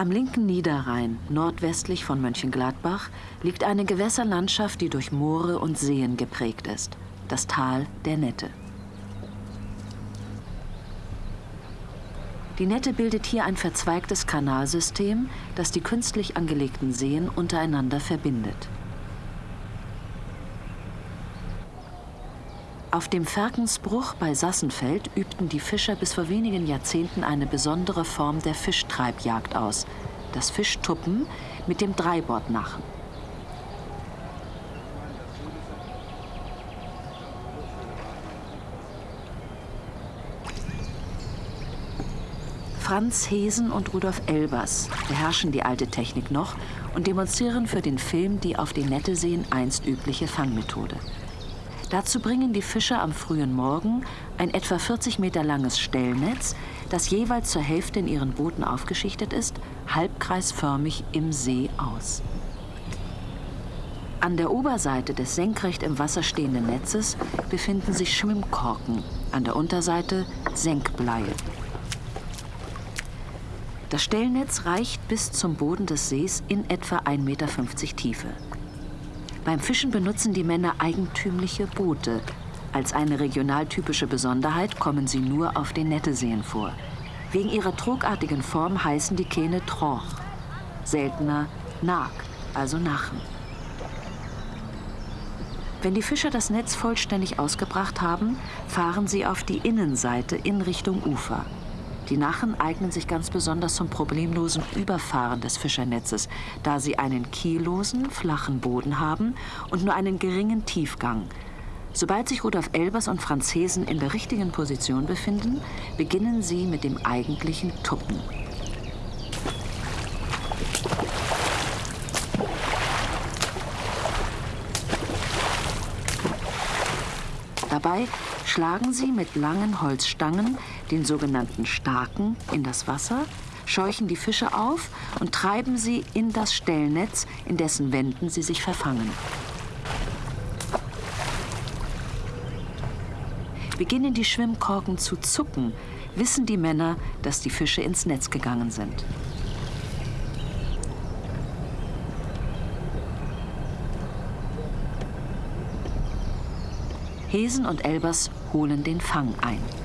Am linken Niederrhein, nordwestlich von Mönchengladbach, liegt eine Gewässerlandschaft, die durch Moore und Seen geprägt ist. Das Tal der Nette. Die Nette bildet hier ein verzweigtes Kanalsystem, das die künstlich angelegten Seen untereinander verbindet. Auf dem Ferkensbruch bei Sassenfeld übten die Fischer bis vor wenigen Jahrzehnten eine besondere Form der Fischtreibjagd aus, das Fischtuppen mit dem Dreibordnachen. Franz Hesen und Rudolf Elbers beherrschen die alte Technik noch und demonstrieren für den Film die auf den Netteseen einst übliche Fangmethode. Dazu bringen die Fischer am frühen Morgen ein etwa 40 Meter langes Stellnetz, das jeweils zur Hälfte in ihren Booten aufgeschichtet ist, halbkreisförmig im See aus. An der Oberseite des senkrecht im Wasser stehenden Netzes befinden sich Schwimmkorken, an der Unterseite Senkbleie. Das Stellnetz reicht bis zum Boden des Sees in etwa 1,50 Meter Tiefe. Beim Fischen benutzen die Männer eigentümliche Boote. Als eine regionaltypische Besonderheit kommen sie nur auf den Netteseen vor. Wegen ihrer trugartigen Form heißen die Kähne Troch. Seltener Nag, also Nachen. Wenn die Fischer das Netz vollständig ausgebracht haben, fahren sie auf die Innenseite in Richtung Ufer. Die Nachen eignen sich ganz besonders zum problemlosen Überfahren des Fischernetzes, da sie einen kiellosen, flachen Boden haben und nur einen geringen Tiefgang. Sobald sich Rudolf Elbers und Franzesen in der richtigen Position befinden, beginnen sie mit dem eigentlichen Tuppen. Dabei schlagen sie mit langen Holzstangen, den sogenannten Starken, in das Wasser, scheuchen die Fische auf und treiben sie in das Stellnetz, in dessen Wänden sie sich verfangen. Beginnen die Schwimmkorken zu zucken, wissen die Männer, dass die Fische ins Netz gegangen sind. Hesen und Elbers holen den Fang ein.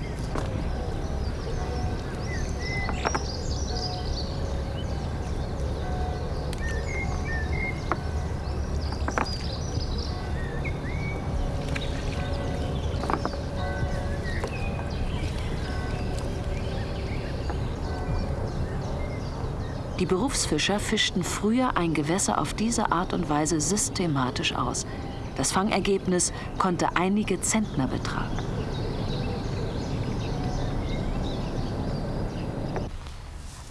Die Berufsfischer fischten früher ein Gewässer auf diese Art und Weise systematisch aus. Das Fangergebnis konnte einige Zentner betragen.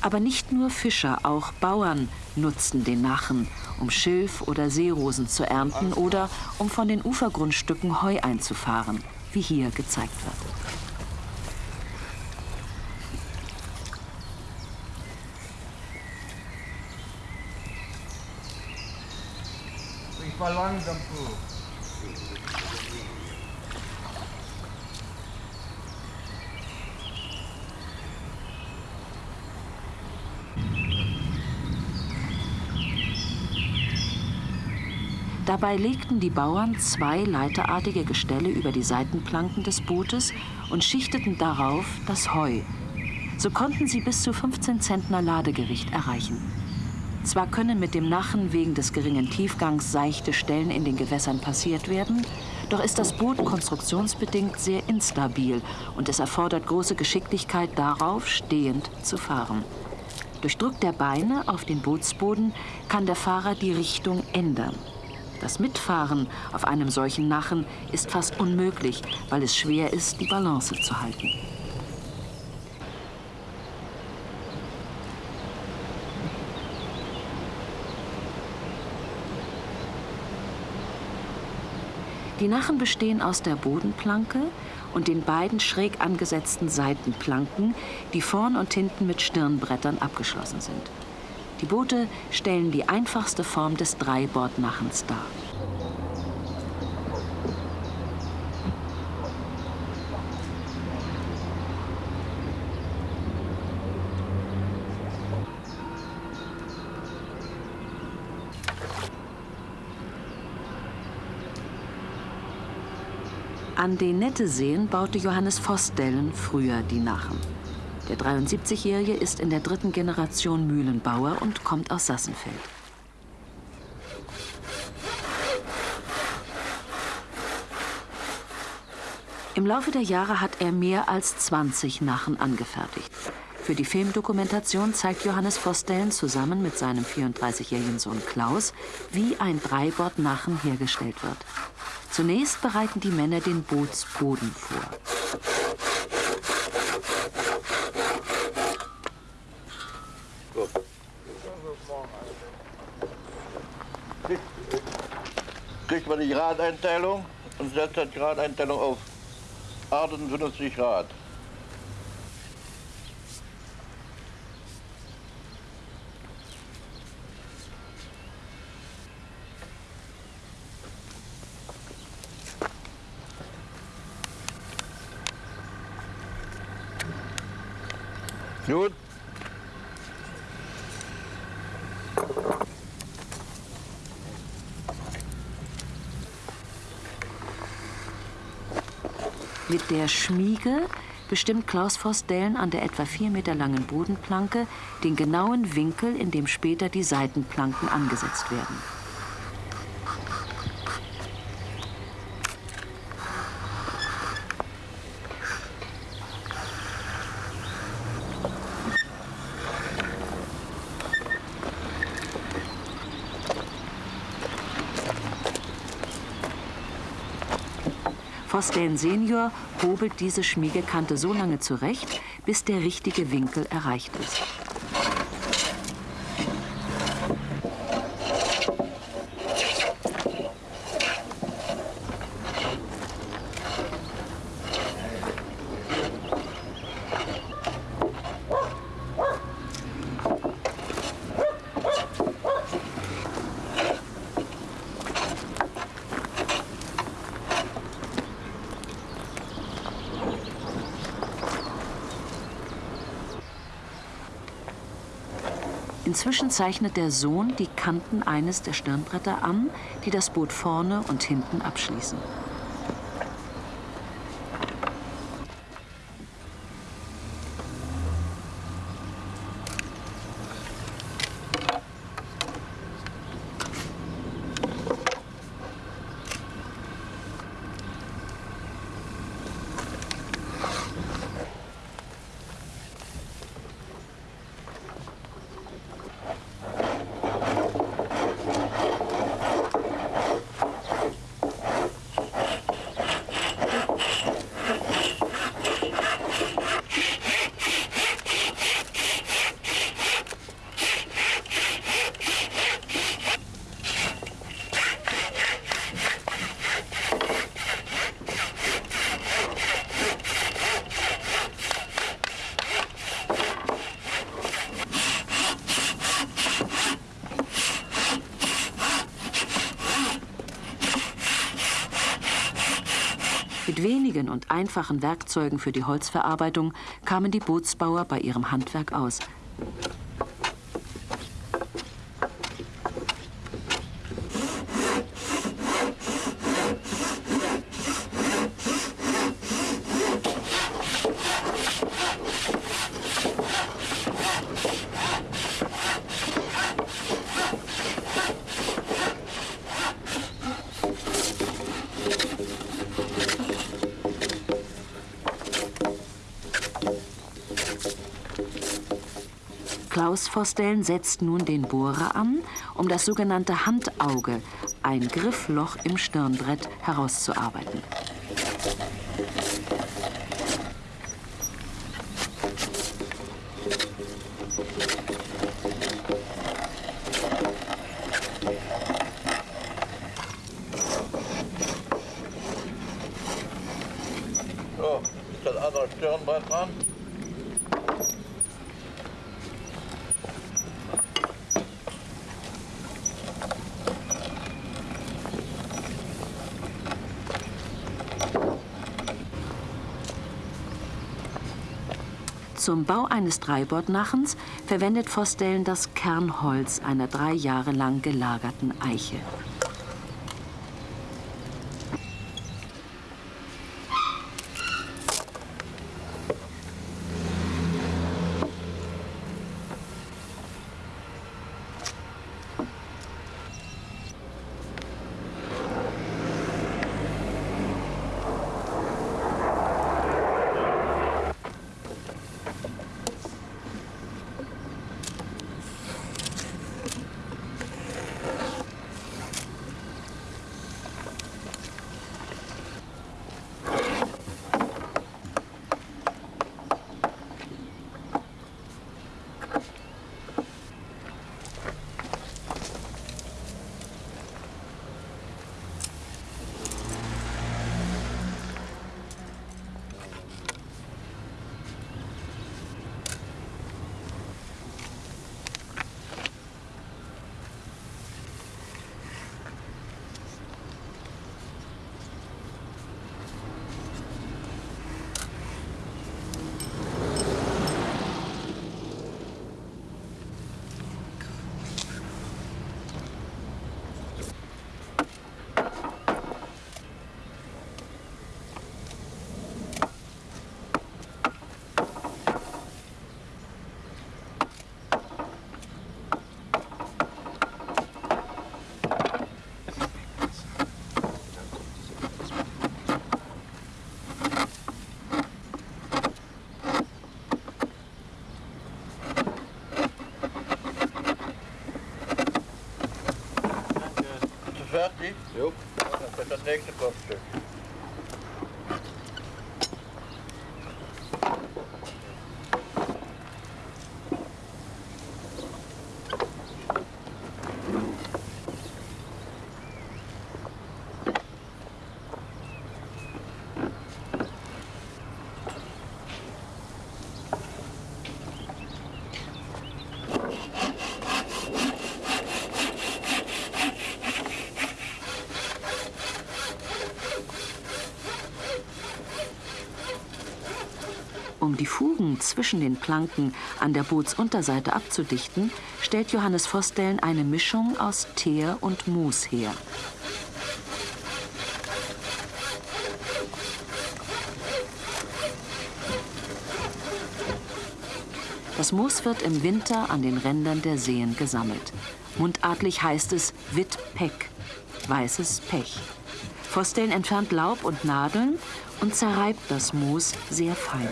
Aber nicht nur Fischer, auch Bauern nutzten den Nachen, um Schilf oder Seerosen zu ernten oder um von den Ufergrundstücken Heu einzufahren, wie hier gezeigt wird. langsam vor. Dabei legten die Bauern zwei leiterartige Gestelle über die Seitenplanken des Bootes und schichteten darauf das Heu. So konnten sie bis zu 15 Zentner Ladegewicht erreichen. Zwar können mit dem Nachen wegen des geringen Tiefgangs seichte Stellen in den Gewässern passiert werden, doch ist das Boot konstruktionsbedingt sehr instabil und es erfordert große Geschicklichkeit darauf, stehend zu fahren. Durch Druck der Beine auf den Bootsboden kann der Fahrer die Richtung ändern. Das Mitfahren auf einem solchen Nachen ist fast unmöglich, weil es schwer ist, die Balance zu halten. Die Nachen bestehen aus der Bodenplanke und den beiden schräg angesetzten Seitenplanken, die vorn und hinten mit Stirnbrettern abgeschlossen sind. Die Boote stellen die einfachste Form des Dreibordnachens dar. An den Netteseen baute Johannes Vostellen früher die Nachen. Der 73-Jährige ist in der dritten Generation Mühlenbauer und kommt aus Sassenfeld. Im Laufe der Jahre hat er mehr als 20 Nachen angefertigt. Für die Filmdokumentation zeigt Johannes Vosdellen zusammen mit seinem 34-jährigen Sohn Klaus, wie ein Dreibord-Nachen hergestellt wird. Zunächst bereiten die Männer den Bootsboden vor. Kriegt man die Gradeinteilung und setzt die Gradeinteilung auf 58 Grad. Gut. Mit der Schmiege bestimmt Klaus Vosdellen an der etwa vier Meter langen Bodenplanke den genauen Winkel, in dem später die Seitenplanken angesetzt werden. Vosdellen Senior hobelt diese Schmiegekante so lange zurecht, bis der richtige Winkel erreicht ist. Inzwischen zeichnet der Sohn die Kanten eines der Stirnbretter an, die das Boot vorne und hinten abschließen. Wenigen und einfachen Werkzeugen für die Holzverarbeitung kamen die Bootsbauer bei ihrem Handwerk aus. Klaus Vosdellen setzt nun den Bohrer an, um das sogenannte Handauge, ein Griffloch im Stirnbrett, herauszuarbeiten. So, ist das andere Stirnbrett dran? Zum Bau eines Dreibordnachens verwendet Vosdellen das Kernholz einer drei Jahre lang gelagerten Eiche. Um die Fugen zwischen den Planken an der Bootsunterseite abzudichten, stellt Johannes Vostellen eine Mischung aus Teer und Moos her. Das Moos wird im Winter an den Rändern der Seen gesammelt. Mundartlich heißt es Wittpeck, weißes Pech. Vostellen entfernt Laub und Nadeln und zerreibt das Moos sehr fein.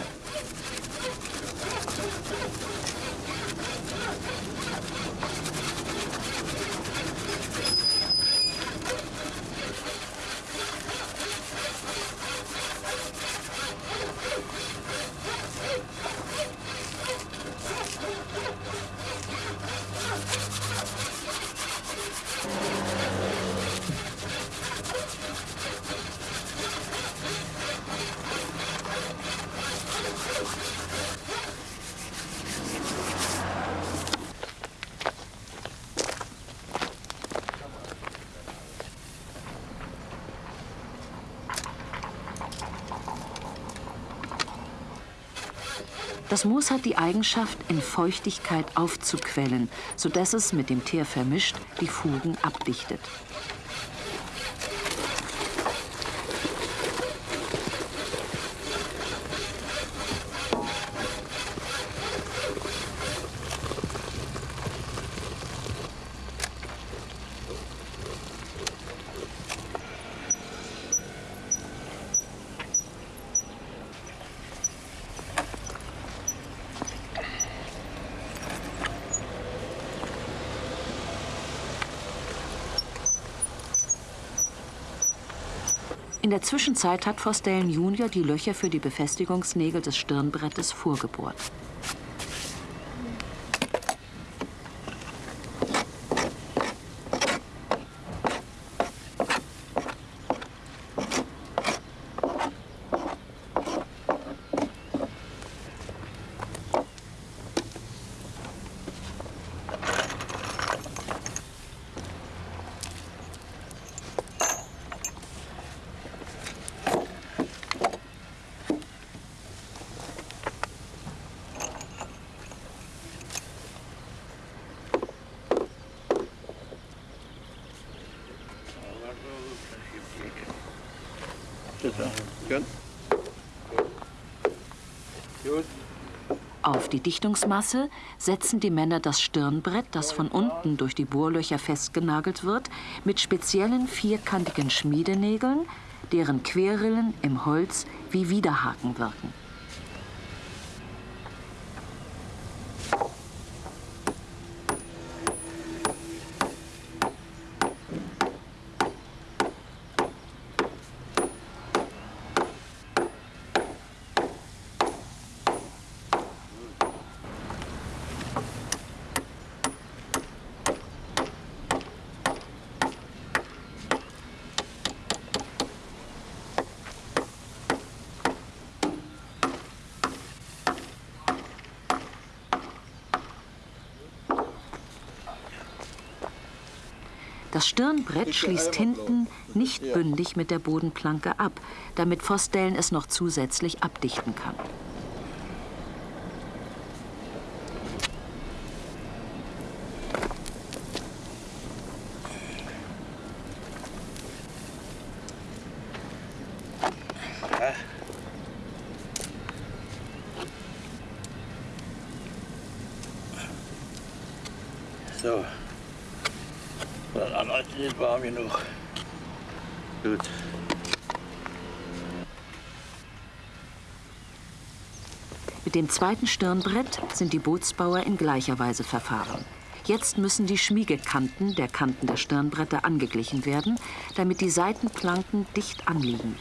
Das Moos hat die Eigenschaft, in Feuchtigkeit aufzuquellen, sodass es mit dem Teer vermischt die Fugen abdichtet. Zwischenzeit hat Vostellen Junior die Löcher für die Befestigungsnägel des Stirnbrettes vorgebohrt. Auf die Dichtungsmasse setzen die Männer das Stirnbrett, das von unten durch die Bohrlöcher festgenagelt wird, mit speziellen vierkantigen Schmiedenägeln, deren Querrillen im Holz wie Widerhaken wirken. Das Stirnbrett schließt hinten nicht bündig mit der Bodenplanke ab, damit Vostellen es noch zusätzlich abdichten kann. So. Das andere ist nicht warm genug. Gut. Mit dem zweiten Stirnbrett sind die Bootsbauer in gleicher Weise verfahren. Jetzt müssen die Schmiegekanten der Kanten der Stirnbretter angeglichen werden, damit die Seitenplanken dicht anliegen.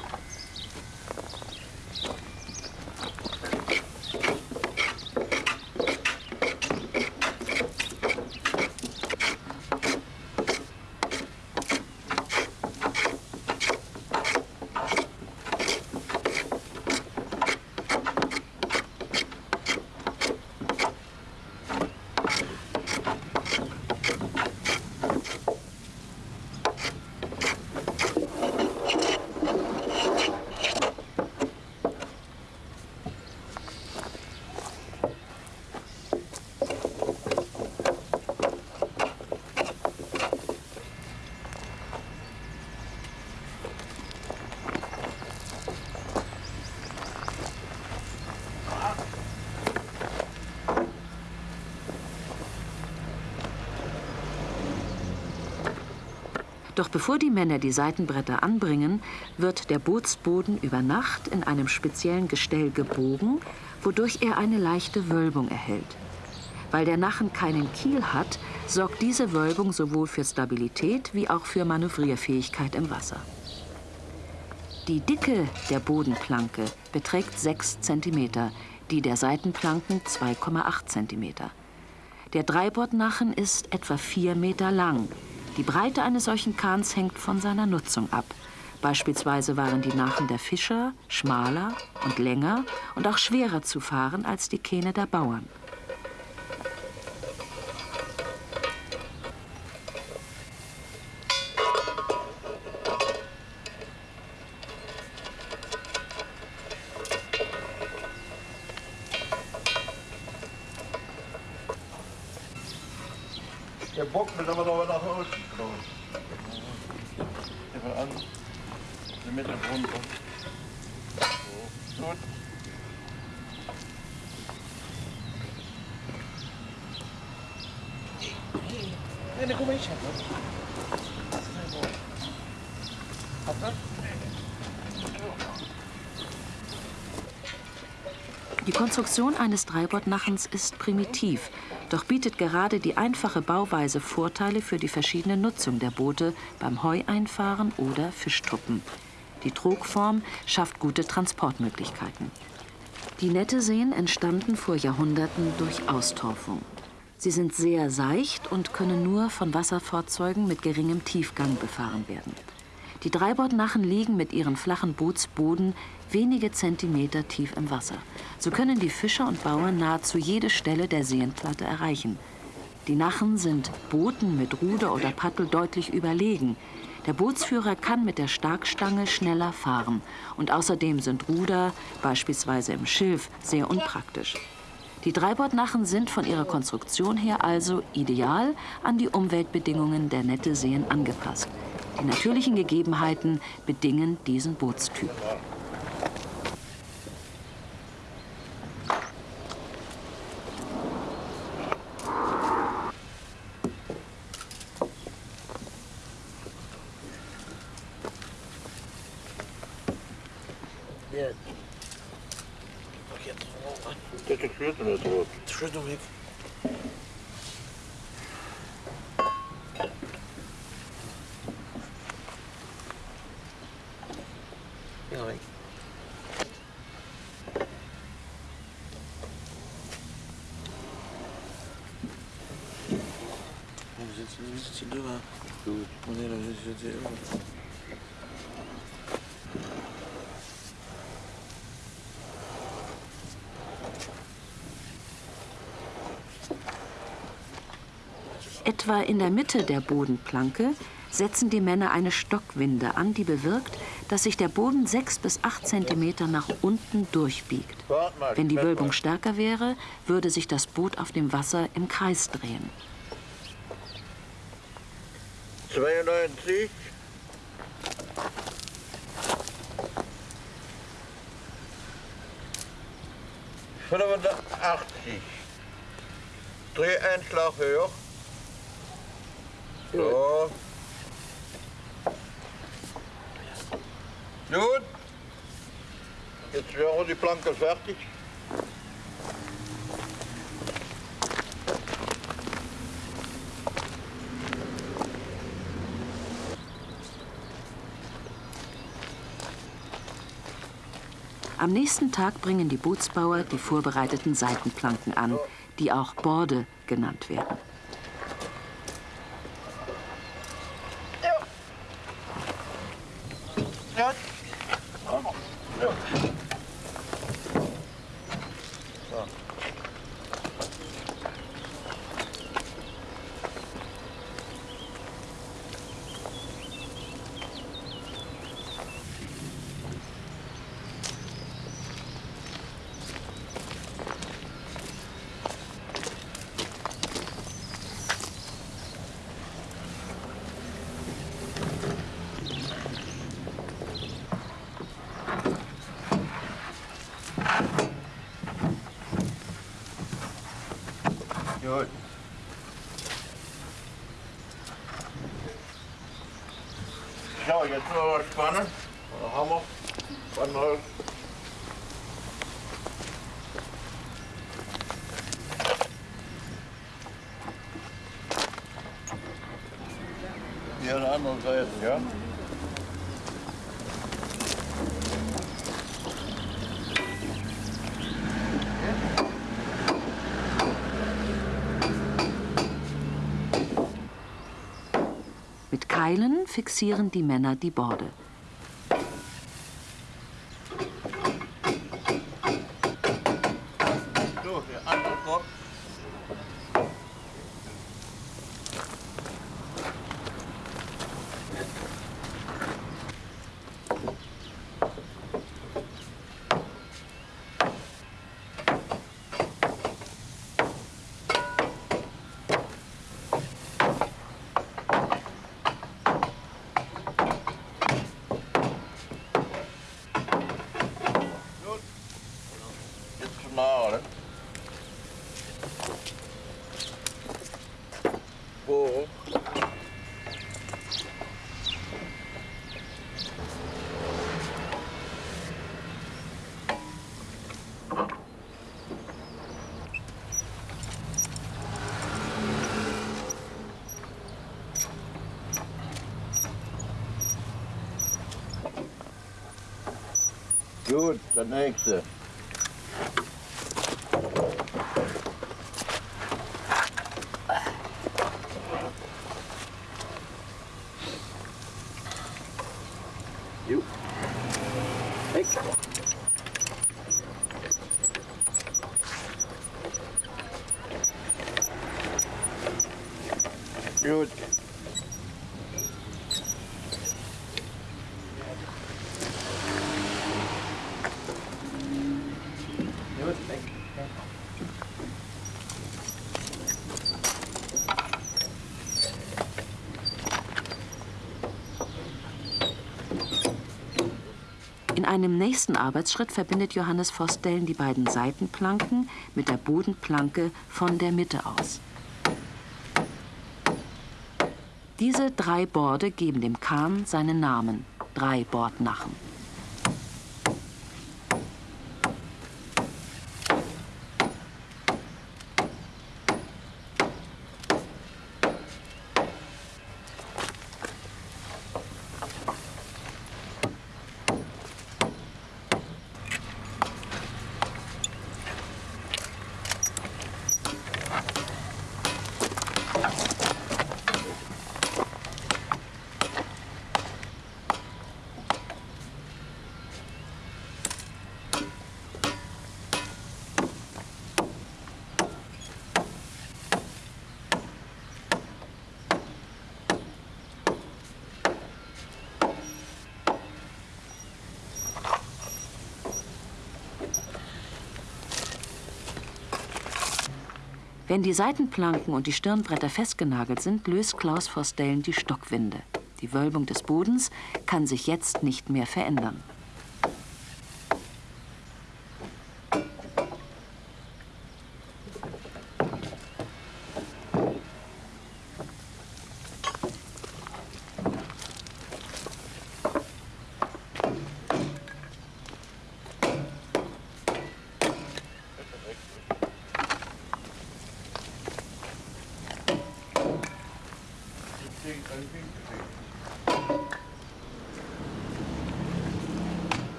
Doch bevor die Männer die Seitenbretter anbringen, wird der Bootsboden über Nacht in einem speziellen Gestell gebogen, wodurch er eine leichte Wölbung erhält. Weil der Nachen keinen Kiel hat, sorgt diese Wölbung sowohl für Stabilität wie auch für Manövrierfähigkeit im Wasser. Die Dicke der Bodenplanke beträgt 6 cm, die der Seitenplanken 2,8 cm. Der Dreibordnachen ist etwa 4 Meter lang, die Breite eines solchen Kahns hängt von seiner Nutzung ab. Beispielsweise waren die Nachen der Fischer schmaler und länger und auch schwerer zu fahren als die Kähne der Bauern. Der Bock wird aber noch nach außen gekommen. Einfach an. Die Mitte runter. So. Gut. Nee, kom maar eens hebben. Had dat? Die Konstruktion eines Dreibordnachens ist primitiv, doch bietet gerade die einfache Bauweise Vorteile für die verschiedene Nutzung der Boote beim Heueinfahren oder Fischtruppen. Die Trogform schafft gute Transportmöglichkeiten. Die Netteseen entstanden vor Jahrhunderten durch Austorfung. Sie sind sehr seicht und können nur von Wasserfahrzeugen mit geringem Tiefgang befahren werden. Die Dreibordnachen liegen mit ihren flachen Bootsboden wenige Zentimeter tief im Wasser. So können die Fischer und Bauern nahezu jede Stelle der Seenplatte erreichen. Die Nachen sind Booten mit Ruder oder Paddel deutlich überlegen. Der Bootsführer kann mit der Starkstange schneller fahren. Und außerdem sind Ruder, beispielsweise im Schilf, sehr unpraktisch. Die Dreibordnachen sind von ihrer Konstruktion her also ideal an die Umweltbedingungen der Netteseen angepasst. Die natürlichen Gegebenheiten bedingen diesen Bootstyp. Etwa in der Mitte der Bodenplanke setzen die Männer eine Stockwinde an, die bewirkt, dass sich der Boden sechs bis acht Zentimeter nach unten durchbiegt. Wenn die Wölbung stärker wäre, würde sich das Boot auf dem Wasser im Kreis drehen. 92. Fünfundachtzig. Dreh einen Schlag höher. So. Nun, Jetzt wäre die Planke fertig. Am nächsten Tag bringen die Bootsbauer die vorbereiteten Seitenplanken an, die auch Borde genannt werden. So, jetzt noch was spannen. Oder Hammer. Spannholz. Hier an der anderen Seite, ja? Mit Keilen fixieren die Männer die Borde. So, der andere Kopf. Gut. Jetzt zum Nahen. Bohren. Gut, der nächste. Jo. Weg. Gut. Gut, weg. In einem nächsten Arbeitsschritt verbindet Johannes Vostellen die beiden Seitenplanken mit der Bodenplanke von der Mitte aus. Diese drei Borde geben dem Kahn seinen Namen, drei Bordnachen. Wenn die Seitenplanken und die Stirnbretter festgenagelt sind, löst Klaus Vostellen die Stockwinde. Die Wölbung des Bodens kann sich jetzt nicht mehr verändern.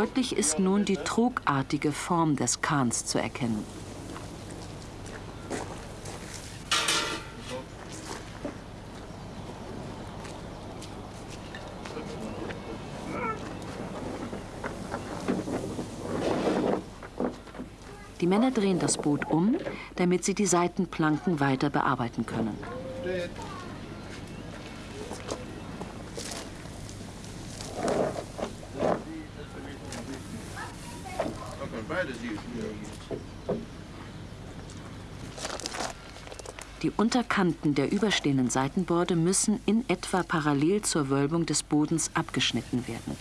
Deutlich ist nun die trugartige Form des Kahns zu erkennen. Die Männer drehen das Boot um, damit sie die Seitenplanken weiter bearbeiten können. Steht. Da kann beide sieht. Die Unterkanten der überstehenden Seitenborde müssen in etwa parallel zur Wölbung des Bodens abgeschnitten werden.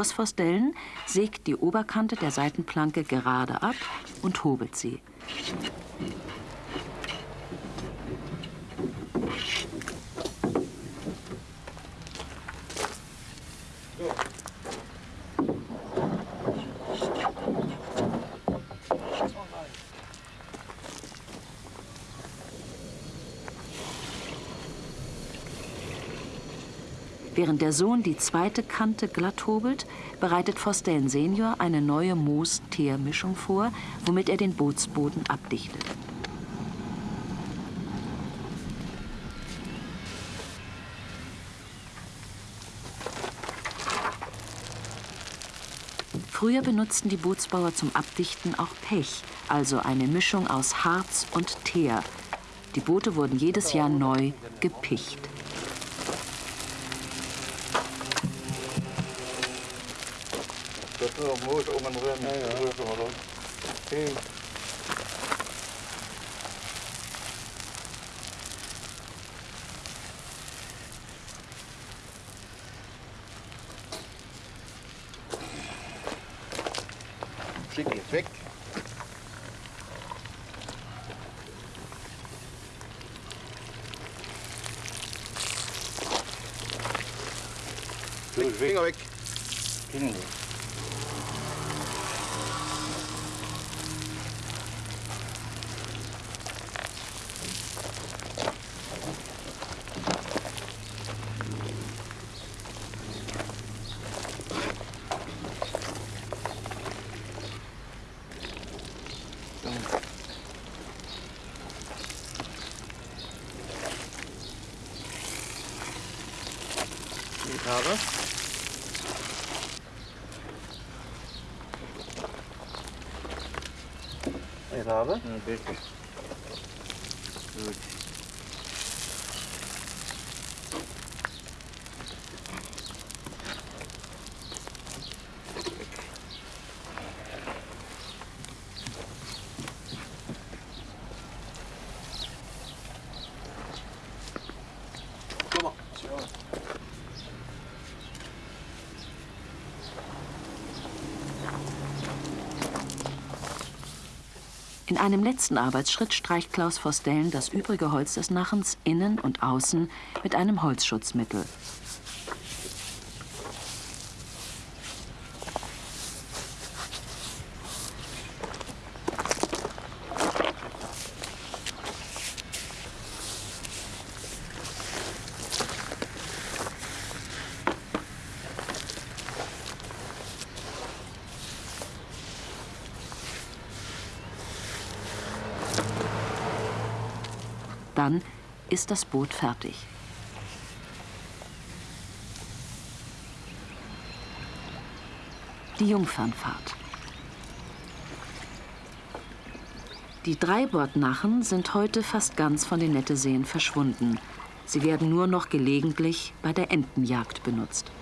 Klaus Vostellen sägt die Oberkante der Seitenplanke gerade ab und hobelt sie. Während der Sohn die zweite Kante glatt hobelt, bereitet Vostellen Senior eine neue Moos-Teer-Mischung vor, womit er den Bootsboden abdichtet. Früher benutzten die Bootsbauer zum Abdichten auch Pech, also eine Mischung aus Harz und Teer. Die Boote wurden jedes Jahr neu gepicht. Das ist nur noch Moos oben drin. Ja, ja. Okay. abi. Evet abi. Evet. Evet. Einem letzten Arbeitsschritt streicht Klaus Vostellen das übrige Holz des Nachens innen und außen mit einem Holzschutzmittel. Dann ist das Boot fertig. Die Jungfernfahrt. Die Dreibordnachen sind heute fast ganz von den Netteseen verschwunden. Sie werden nur noch gelegentlich bei der Entenjagd benutzt.